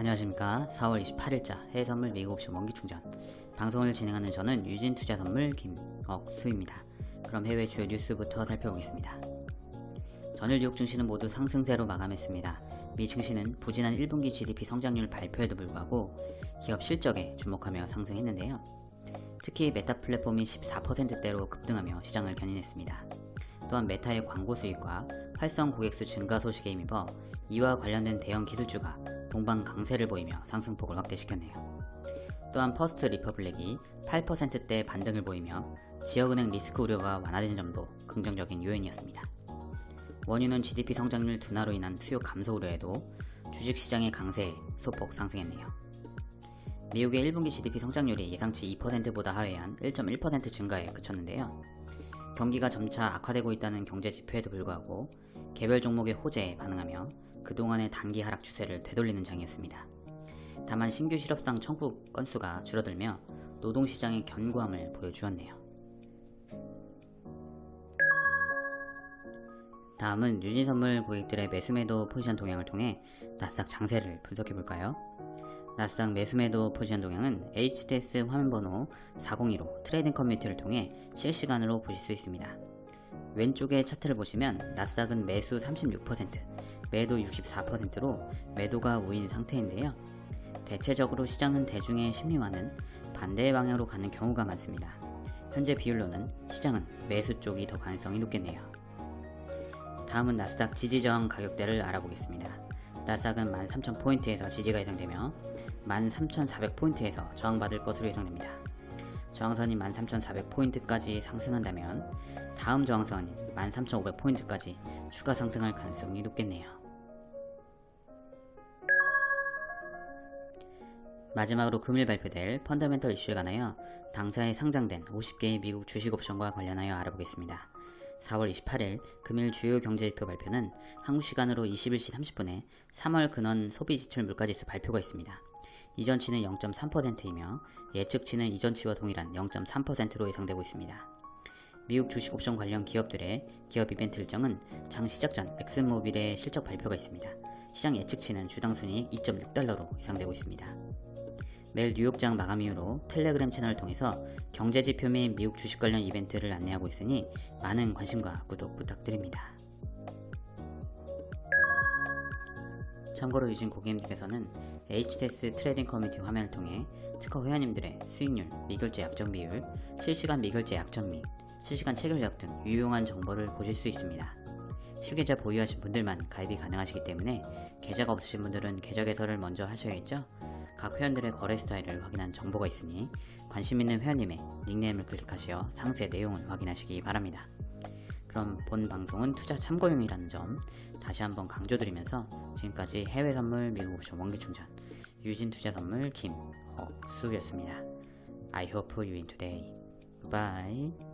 안녕하십니까. 4월 28일자 해외선물 미국 옵션 원기충전. 방송을 진행하는 저는 유진투자선물 김억수입니다. 그럼 해외 주요 뉴스부터 살펴보겠습니다. 전일 뉴욕 증시는 모두 상승세로 마감했습니다. 미 증시는 부진한 1분기 GDP 성장률 발표에도 불구하고 기업 실적에 주목하며 상승했는데요. 특히 메타 플랫폼이 14%대로 급등하며 시장을 견인했습니다. 또한 메타의 광고 수익과 활성 고객수 증가 소식에 힘입어 이와 관련된 대형 기술주가 동반 강세를 보이며 상승폭을 확대시켰네요. 또한 퍼스트 리퍼블릭이 8%대 반등을 보이며 지역은행 리스크 우려가 완화된 점도 긍정적인 요인이었습니다. 원유는 GDP 성장률 둔화로 인한 수요 감소 우려에도 주식시장의 강세에 소폭 상승했네요. 미국의 1분기 GDP 성장률이 예상치 2%보다 하회한 1.1% 증가에 그쳤는데요. 경기가 점차 악화되고 있다는 경제 지표에도 불구하고 개별 종목의 호재에 반응하며 그동안의 단기 하락 추세를 되돌리는 장이었습니다. 다만 신규 실업상 청구 건수가 줄어들며 노동시장의 견고함을 보여주었네요. 다음은 유진선물 고객들의 매수매도 포지션 동향을 통해 나스닥 장세를 분석해볼까요? 나스닥 매수매도 포지션 동향은 HTS 화면번호 402로 트레이딩 커뮤니티를 통해 실시간으로 보실 수 있습니다. 왼쪽의 차트를 보시면 나스닥은 매수 36%, 매도 64%로 매도가 우인 상태인데요. 대체적으로 시장은 대중의 심리와는 반대의 방향으로 가는 경우가 많습니다. 현재 비율로는 시장은 매수 쪽이 더 가능성이 높겠네요. 다음은 나스닥 지지저항 가격대를 알아보겠습니다. 나스닥은 13,000포인트에서 지지가 예상되며 13,400포인트에서 저항받을 것으로 예상됩니다. 저항선이 13,400포인트까지 상승한다면 다음 저항선인 13,500포인트까지 추가 상승할 가능성이 높겠네요. 마지막으로 금일 발표될 펀더멘털 이슈에 관하여 당사에 상장된 50개의 미국 주식 옵션과 관련하여 알아보겠습니다. 4월 28일 금일 주요 경제지표 발표는 한국 시간으로 21시 30분에 3월 근원 소비지출 물가지수 발표가 있습니다. 이전치는 0.3%이며 예측치는 이전치와 동일한 0.3%로 예상되고 있습니다. 미국 주식 옵션 관련 기업들의 기업 이벤트 일정은 장 시작 전 엑슨모빌의 실적 발표가 있습니다. 시장 예측치는 주당 순이익 2.6달러로 예상되고 있습니다. 매일 뉴욕장 마감 이후로 텔레그램 채널을 통해서 경제지표 및 미국 주식 관련 이벤트를 안내하고 있으니 많은 관심과 구독 부탁드립니다. 참고로 유진 고객님께서는 HTS 트레이딩 커뮤니티 화면을 통해 특허 회원님들의 수익률, 미결제 약정 비율, 실시간 미결제 약정 및 실시간 체결력 등 유용한 정보를 보실 수 있습니다. 실계좌 보유하신 분들만 가입이 가능하시기 때문에 계좌가 없으신 분들은 계좌 개설을 먼저 하셔야겠죠? 각 회원들의 거래 스타일을 확인한 정보가 있으니 관심 있는 회원님의 닉네임을 클릭하시어 상세 내용을 확인하시기 바랍니다. 그럼 본 방송은 투자 참고용이라는 점 다시 한번 강조드리면서 지금까지 해외 선물 미국 옵션 원기 충전 유진 투자 선물 김허수였습니다. I hope you win today. Bye.